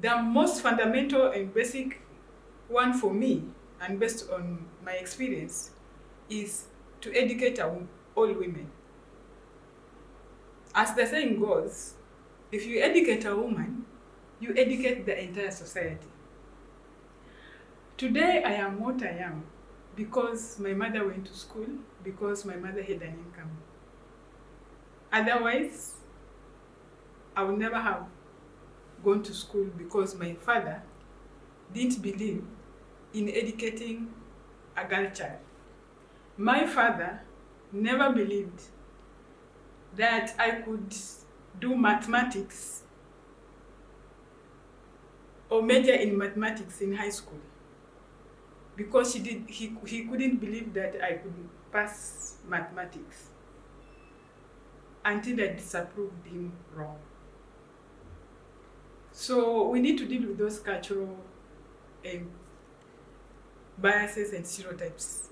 the most fundamental and basic one for me, and based on my experience, is to educate all women. As the saying goes, if you educate a woman, you educate the entire society. Today I am what I am because my mother went to school, because my mother had an income. Otherwise, I would never have gone to school because my father didn't believe in educating a girl child. My father never believed that I could do mathematics or major in mathematics in high school because he, did, he, he couldn't believe that I could pass mathematics until I disapproved him wrong. So we need to deal with those cultural um, biases and stereotypes